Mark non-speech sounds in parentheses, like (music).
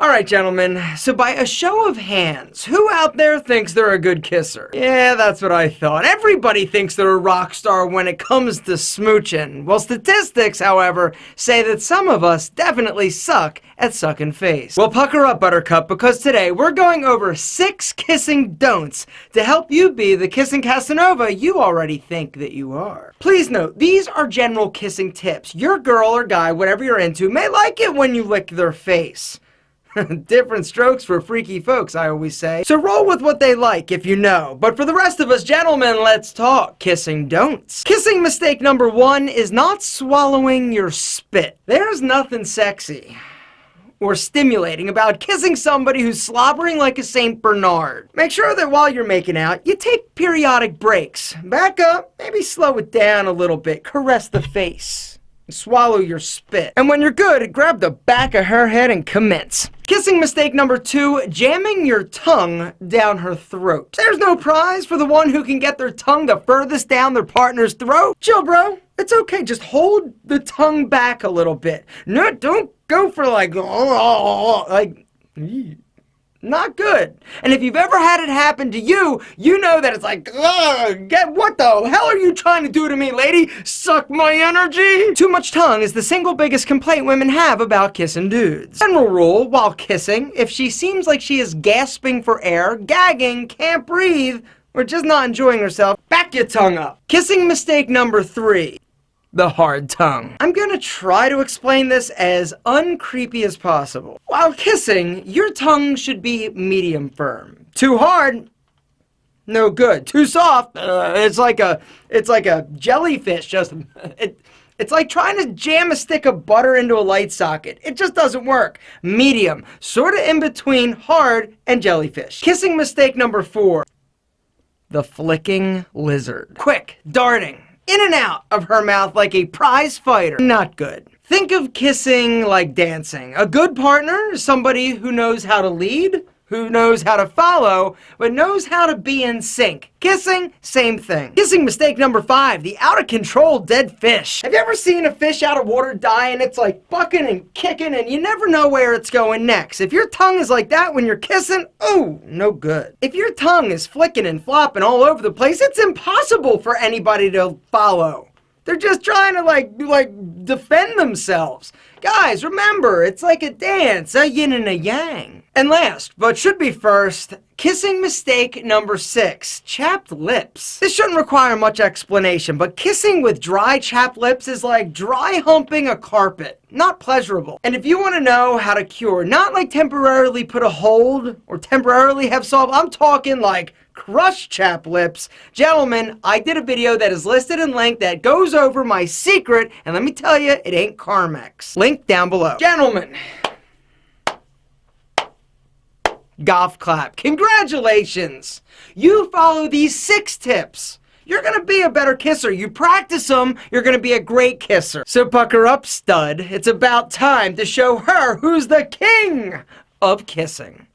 Alright, gentlemen, so by a show of hands, who out there thinks they're a good kisser? Yeah, that's what I thought. Everybody thinks they're a rock star when it comes to smooching. Well, statistics, however, say that some of us definitely suck at sucking face. Well, pucker up, Buttercup, because today we're going over six kissing don'ts to help you be the kissing Casanova you already think that you are. Please note, these are general kissing tips. Your girl or guy, whatever you're into, may like it when you lick their face. (laughs) Different strokes for freaky folks, I always say. So roll with what they like if you know. But for the rest of us gentlemen, let's talk kissing don'ts. Kissing mistake number one is not swallowing your spit. There's nothing sexy or stimulating about kissing somebody who's slobbering like a St. Bernard. Make sure that while you're making out, you take periodic breaks. Back up, maybe slow it down a little bit, caress the face. Swallow your spit. And when you're good, grab the back of her head and commence. Kissing mistake number two, jamming your tongue down her throat. There's no prize for the one who can get their tongue the furthest down their partner's throat. Chill, bro. It's okay. Just hold the tongue back a little bit. No, don't go for like, (laughs) like, not good. And if you've ever had it happen to you, you know that it's like, get what the hell are you trying to do to me, lady? Suck my energy? Too much tongue is the single biggest complaint women have about kissing dudes. General rule, while kissing, if she seems like she is gasping for air, gagging, can't breathe, or just not enjoying herself, back your tongue up. Kissing mistake number three the hard tongue. I'm gonna try to explain this as uncreepy as possible. While kissing, your tongue should be medium firm. Too hard, no good. Too soft, uh, it's like a, it's like a jellyfish, just, (laughs) it, it's like trying to jam a stick of butter into a light socket. It just doesn't work. Medium, sort of in between hard and jellyfish. Kissing mistake number four, the flicking lizard. Quick, darting, in and out of her mouth like a prize fighter. Not good. Think of kissing like dancing. A good partner somebody who knows how to lead, who knows how to follow, but knows how to be in sync. Kissing, same thing. Kissing mistake number five, the out of control dead fish. Have you ever seen a fish out of water die and it's like bucking and kicking and you never know where it's going next? If your tongue is like that when you're kissing, ooh, no good. If your tongue is flicking and flopping all over the place, it's impossible for anybody to follow. They're just trying to like, like defend themselves. Guys, remember, it's like a dance, a yin and a yang. And last, but should be first, kissing mistake number six, chapped lips. This shouldn't require much explanation, but kissing with dry chapped lips is like dry humping a carpet. Not pleasurable. And if you want to know how to cure, not like temporarily put a hold or temporarily have solved, I'm talking like crush chap lips. Gentlemen, I did a video that is listed in link that goes over my secret, and let me tell you, it ain't Carmex. Link down below. Gentlemen, golf clap. Congratulations! You follow these six tips. You're gonna be a better kisser. You practice them, you're gonna be a great kisser. So pucker up, stud. It's about time to show her who's the king of kissing.